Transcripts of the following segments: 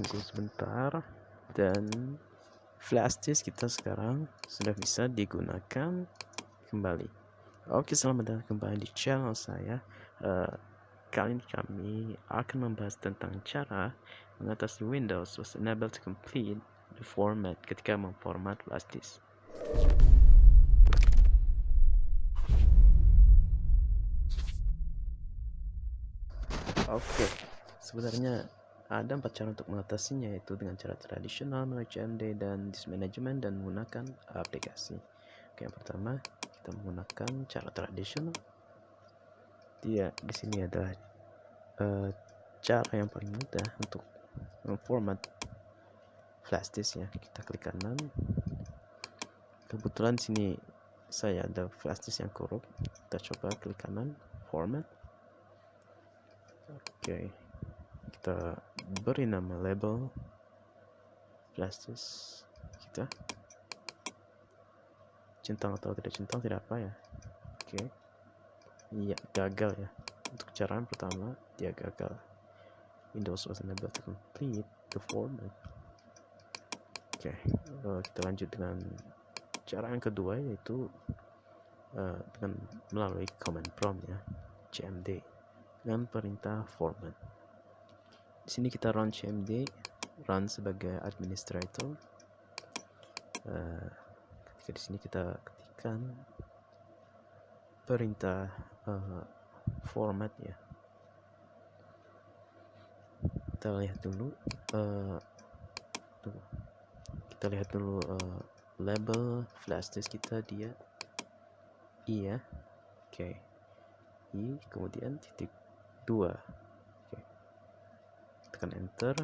tunggu sebentar. Dan flash disk kita sekarang sudah bisa digunakan kembali. Oke selamat datang kembali di channel saya. Uh, kali ini kami akan membahas tentang cara mengatasi Windows was unable to complete the format ketika memformat flash disk. Oke, sebenarnya ada empat cara untuk mengatasinya yaitu dengan cara tradisional melalui dan disk management dan menggunakan aplikasi. Oke, yang pertama kita menggunakan cara tradisional. Dia di sini adalah uh, cara yang paling mudah untuk memformat flash disk ya. Kita klik kanan. Kebetulan sini saya ada flash disk yang korup. Kita coba klik kanan, format oke kita beri nama label flashes kita. Centang atau tidak centang tidak apa ya? Oke. Iya gagal ya. Untuk cara yang pertama dia gagal. Windows was unable to complete the format. Oke uh, kita lanjut dengan cara yang kedua yaitu uh, dengan melalui command prompt ya cmd dengan perintah format. Di sini kita run cmd, run sebagai administrator. Uh, ketika di sini kita ketikkan perintah uh, format ya. Kita lihat dulu, uh, kita lihat dulu uh, label flash disk kita dia iya, oke. Okay. I kemudian titik dua tekan enter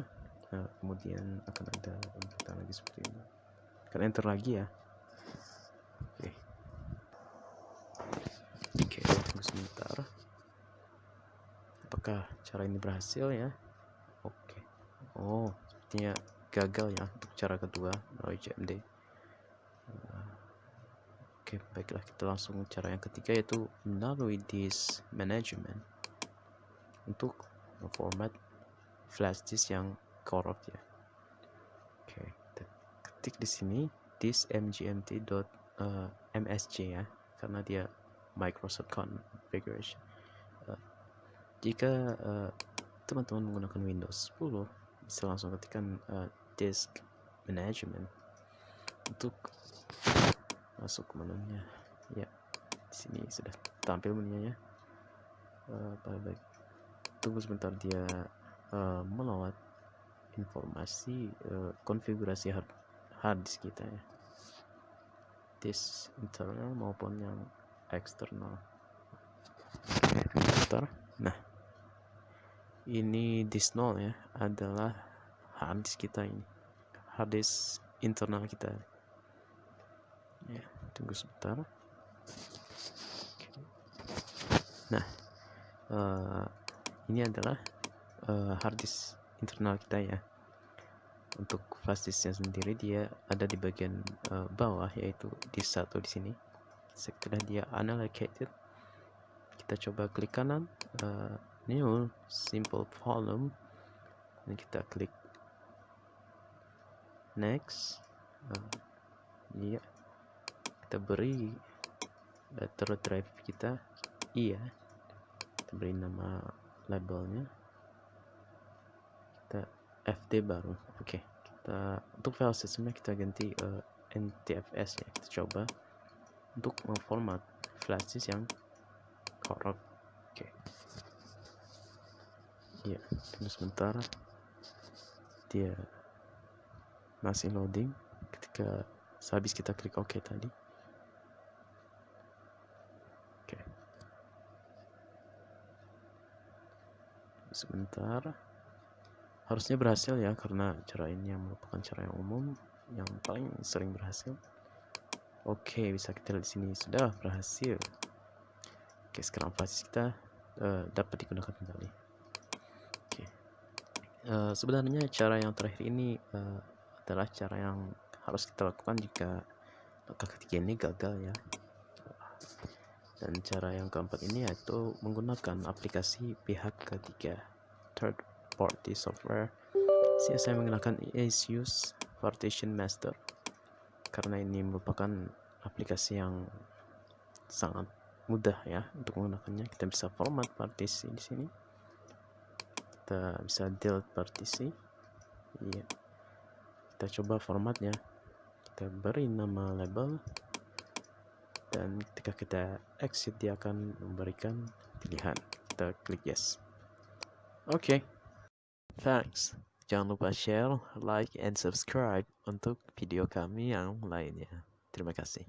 nah, kemudian akan ada inputan lagi seperti ini. Tekan enter lagi ya? Oke. Oke tunggu sebentar. Apakah cara ini berhasil ya? Oke. Oh sepertinya gagal ya untuk cara kedua melalui CMD Oke, baiklah kita langsung cara yang ketiga yaitu melalui disk management. Untuk format flash disk yang korup ya. Oke ketik di sini disk mgmt.msc uh, ya karena dia Microsoft configuration. Uh, jika uh, teman-teman menggunakan Windows 10 bisa langsung ketikkan disk management. Untuk masuk ke menunya. Ya di sini sudah tampil menunya uh, baik tunggu sebentar dia uh, melawat informasi uh, konfigurasi hard, hard disk kita ya. Disk internal maupun yang eksternal. Nah ini disk 0 ya adalah hard disk kita ini. Hard disk internal kita. Ya tunggu sebentar. Nah uh, ini adalah uh, hard disk internal kita ya. Untuk flash disknya sendiri dia ada di bagian uh, bawah yaitu di satu di sini. Setelah dia unallocated kita coba klik kanan uh, new simple volume. Dan kita klik next. Uh, iya. Kita beri uh, drive kita. Iya. Kita beri nama labelnya kita FD baru. Oke okay. kita untuk file sistemnya kita ganti uh, eh, NTFS ya. Kita coba untuk memformat flash disk yang korup oke. Okay. ya tunggu sebentar. Dia masih loading. Ketika sehabis kita klik OK tadi. Sebentar harusnya berhasil ya karena cara ini yang merupakan cara yang umum yang paling sering berhasil. Oke bisa kita lihat di sini sudah berhasil. Oke sekarang flash kita uh, dapat digunakan kembali? Oke. Uh, sebenarnya cara yang terakhir ini uh, adalah cara yang harus kita lakukan jika langkah ketiga ini gagal ya. Dan cara yang keempat ini yaitu menggunakan aplikasi pihak ketiga third party software Sini saya menggunakan Asus Partition Master karena ini merupakan aplikasi yang sangat mudah ya untuk menggunakannya. Kita bisa format partisi di sini. Kita bisa delete partisi. Iya. Kita coba formatnya. Kita beri nama label dan ketika kita exit dia akan memberikan pilihan. Kita klik yes. Oke. Okay. Thanks. Jangan lupa share, like, and subscribe untuk video kami yang lainnya. Terima kasih.